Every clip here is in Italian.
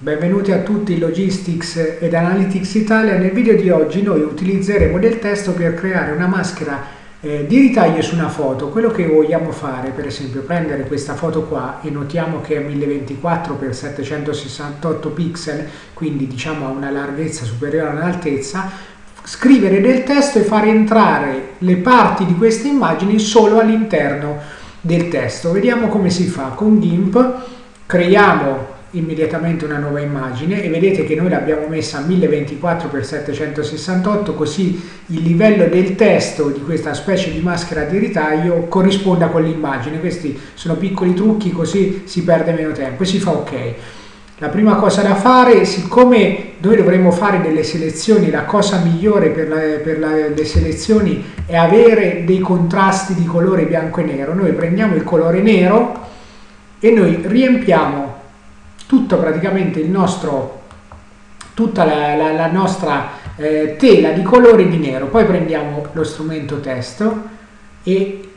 Benvenuti a tutti in Logistics ed Analytics Italia. Nel video di oggi noi utilizzeremo del testo per creare una maschera eh, di ritaglio su una foto. Quello che vogliamo fare, per esempio, prendere questa foto qua e notiamo che è 1024x768 pixel, quindi diciamo ha una larghezza superiore all'altezza, scrivere del testo e fare entrare le parti di queste immagini solo all'interno del testo. Vediamo come si fa. Con GIMP creiamo immediatamente una nuova immagine e vedete che noi l'abbiamo messa a 1024x768 così il livello del testo di questa specie di maschera di ritaglio corrisponda con l'immagine questi sono piccoli trucchi così si perde meno tempo e si fa ok. La prima cosa da fare siccome noi dovremmo fare delle selezioni la cosa migliore per, la, per la, le selezioni è avere dei contrasti di colore bianco e nero. Noi prendiamo il colore nero e noi riempiamo tutto praticamente il nostro, tutta la, la, la nostra eh, tela di colore di nero. Poi prendiamo lo strumento testo e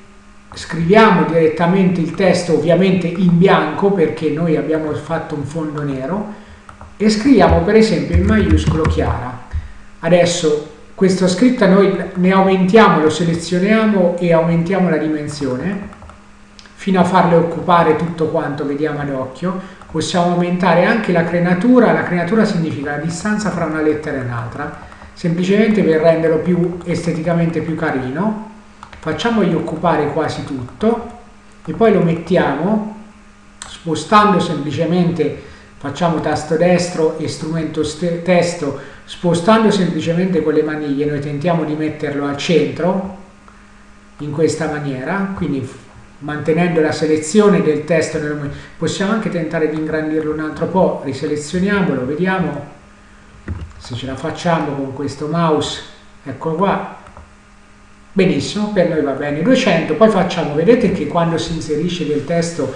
scriviamo direttamente il testo ovviamente in bianco perché noi abbiamo fatto un fondo nero e scriviamo per esempio in maiuscolo chiara. Adesso questa scritta noi ne aumentiamo, lo selezioniamo e aumentiamo la dimensione fino a farle occupare tutto quanto vediamo ad occhio possiamo aumentare anche la crenatura, la crenatura significa la distanza fra una lettera e un'altra, semplicemente per renderlo più esteticamente più carino, facciamogli occupare quasi tutto e poi lo mettiamo spostando semplicemente, facciamo tasto destro e strumento testo, spostando semplicemente con le maniglie, noi tentiamo di metterlo al centro in questa maniera, quindi mantenendo la selezione del testo possiamo anche tentare di ingrandirlo un altro po' riselezioniamolo vediamo se ce la facciamo con questo mouse ecco qua. Benissimo per noi va bene. 200 poi facciamo vedete che quando si inserisce del testo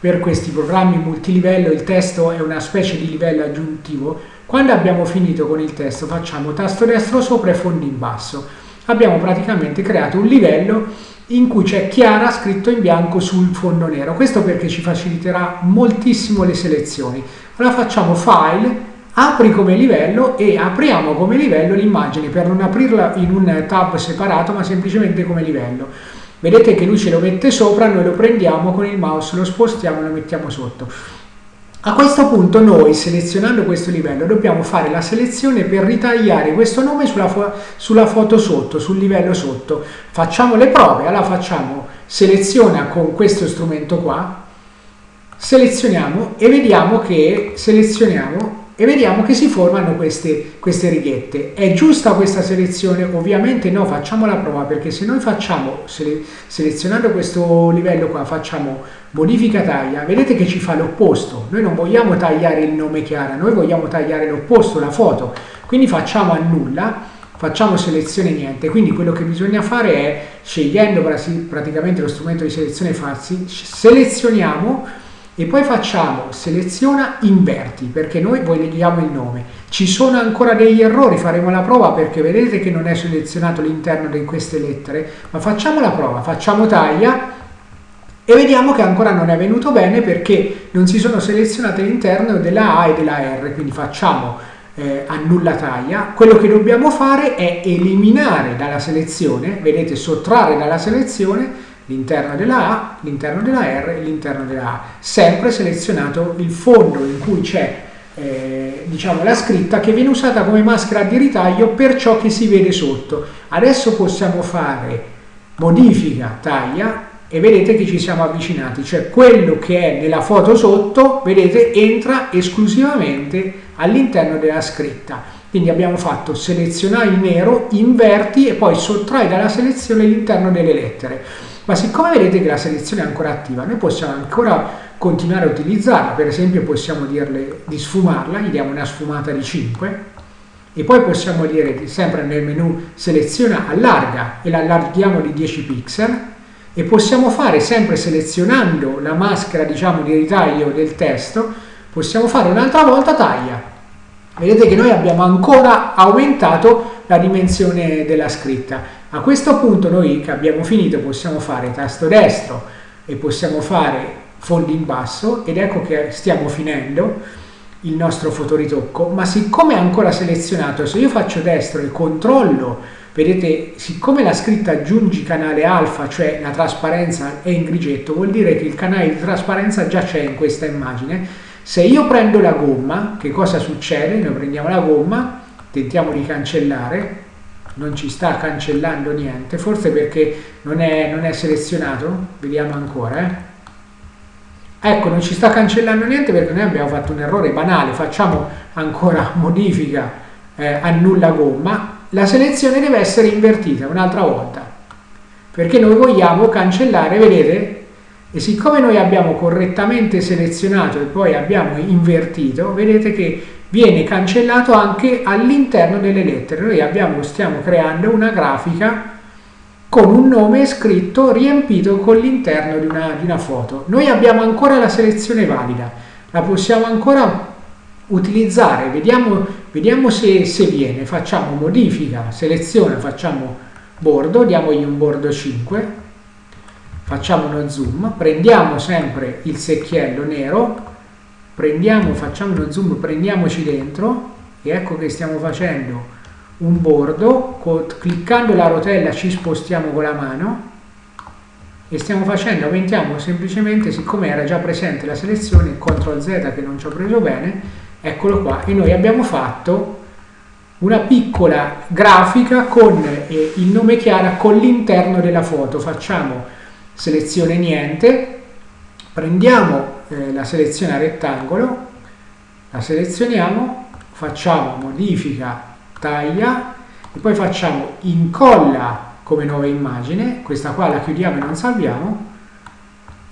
per questi programmi multilivello il testo è una specie di livello aggiuntivo quando abbiamo finito con il testo facciamo tasto destro sopra e fondo in basso abbiamo praticamente creato un livello in cui c'è Chiara scritto in bianco sul fondo nero. Questo perché ci faciliterà moltissimo le selezioni. Ora facciamo File, apri come livello e apriamo come livello l'immagine per non aprirla in un tab separato ma semplicemente come livello. Vedete che lui ce lo mette sopra, noi lo prendiamo con il mouse, lo spostiamo e lo mettiamo sotto. A questo punto noi, selezionando questo livello, dobbiamo fare la selezione per ritagliare questo nome sulla, fo sulla foto sotto, sul livello sotto. Facciamo le prove, allora facciamo seleziona con questo strumento qua, selezioniamo e vediamo che selezioniamo e vediamo che si formano queste, queste righette. È giusta questa selezione? Ovviamente no, facciamo la prova perché se noi facciamo, sele, selezionando questo livello qua, facciamo modifica taglia, vedete che ci fa l'opposto. Noi non vogliamo tagliare il nome Chiara, noi vogliamo tagliare l'opposto, la foto. Quindi facciamo annulla, facciamo selezione niente. Quindi quello che bisogna fare è, scegliendo praticamente lo strumento di selezione farsi, selezioniamo e poi facciamo seleziona inverti perché noi vogliamo il nome. Ci sono ancora degli errori faremo la prova perché vedete che non è selezionato l'interno di queste lettere ma facciamo la prova facciamo taglia e vediamo che ancora non è venuto bene perché non si sono selezionate l'interno della A e della R quindi facciamo eh, annulla taglia. Quello che dobbiamo fare è eliminare dalla selezione vedete sottrarre dalla selezione l'interno della A, l'interno della R e l'interno della A. Sempre selezionato il fondo in cui c'è eh, diciamo, la scritta che viene usata come maschera di ritaglio per ciò che si vede sotto. Adesso possiamo fare modifica taglia e vedete che ci siamo avvicinati, cioè quello che è nella foto sotto, vedete, entra esclusivamente all'interno della scritta. Quindi abbiamo fatto selezionare il nero, inverti e poi sottrai dalla selezione l'interno delle lettere ma siccome vedete che la selezione è ancora attiva, noi possiamo ancora continuare a utilizzarla, per esempio possiamo dirle di sfumarla, gli diamo una sfumata di 5 e poi possiamo dire sempre nel menu seleziona allarga e l'allarghiamo di 10 pixel. E possiamo fare sempre selezionando la maschera diciamo di ritaglio del testo possiamo fare un'altra volta taglia. Vedete che noi abbiamo ancora aumentato la dimensione della scritta a questo punto noi che abbiamo finito possiamo fare tasto destro e possiamo fare fondo in basso ed ecco che stiamo finendo. il nostro fotoritocco, ma siccome è ancora selezionato, se io faccio destro e controllo, vedete, siccome la scritta aggiungi canale alfa, cioè la trasparenza è in grigetto, vuol dire che il canale di trasparenza già c'è in questa immagine. Se io prendo la gomma, che cosa succede? Noi prendiamo la gomma, tentiamo di cancellare, non ci sta cancellando niente, forse perché non è, non è selezionato, vediamo ancora, eh. Ecco, non ci sta cancellando niente perché noi abbiamo fatto un errore banale, facciamo ancora modifica, eh, annulla gomma, la selezione deve essere invertita un'altra volta, perché noi vogliamo cancellare, vedete? E siccome noi abbiamo correttamente selezionato e poi abbiamo invertito, vedete che viene cancellato anche all'interno delle lettere. Noi abbiamo, stiamo creando una grafica con un nome scritto riempito con l'interno di di una foto. Noi abbiamo ancora la selezione valida, la possiamo ancora utilizzare, vediamo, vediamo se, se viene, facciamo modifica, selezione, facciamo bordo, diamogli un bordo 5, facciamo uno zoom, prendiamo sempre il secchiello nero, prendiamo, facciamo uno zoom, prendiamoci dentro e ecco che stiamo facendo un bordo, cliccando la rotella ci spostiamo con la mano e stiamo facendo, aumentiamo semplicemente, siccome era già presente la selezione, CTRL Z che non ci ho preso bene, eccolo qua, e noi abbiamo fatto una piccola grafica con eh, il nome Chiara con l'interno della foto. Facciamo selezione niente, prendiamo eh, la selezione a rettangolo, la selezioniamo, facciamo modifica taglia e poi facciamo incolla come nuova immagine, questa qua la chiudiamo e non salviamo,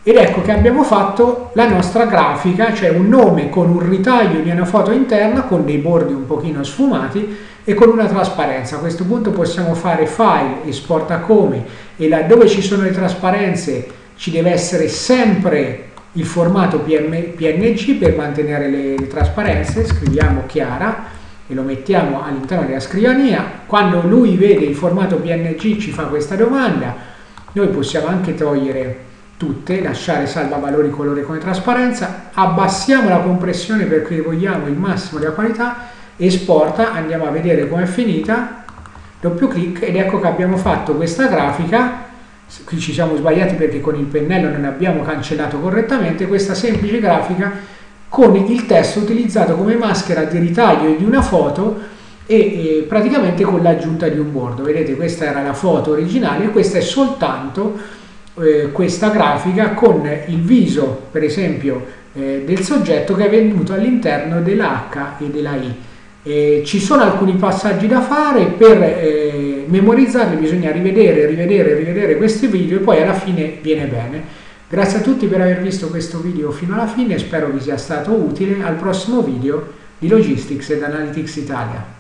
ed ecco che abbiamo fatto la nostra grafica, cioè un nome con un ritaglio di una foto interna con dei bordi un pochino sfumati e con una trasparenza. A questo punto possiamo fare file, esporta come e laddove ci sono le trasparenze ci deve essere sempre il formato PNG per mantenere le, le trasparenze, scriviamo chiara e lo mettiamo all'interno della scrivania, quando lui vede il formato PNG ci fa questa domanda, noi possiamo anche togliere tutte, lasciare salva valori colore come trasparenza, abbassiamo la compressione perché vogliamo il massimo della qualità, esporta, andiamo a vedere com'è finita, doppio clic ed ecco che abbiamo fatto questa grafica, qui ci siamo sbagliati perché con il pennello non abbiamo cancellato correttamente, questa semplice grafica con il testo utilizzato come maschera di ritaglio di una foto e, e praticamente con l'aggiunta di un bordo. Vedete questa era la foto originale questa è soltanto eh, questa grafica con il viso per esempio eh, del soggetto che è venuto all'interno della H e della I. Eh, ci sono alcuni passaggi da fare, per eh, memorizzarli bisogna rivedere, rivedere, rivedere questi video e poi alla fine viene bene. Grazie a tutti per aver visto questo video fino alla fine, spero vi sia stato utile. Al prossimo video di Logistics ed Analytics Italia.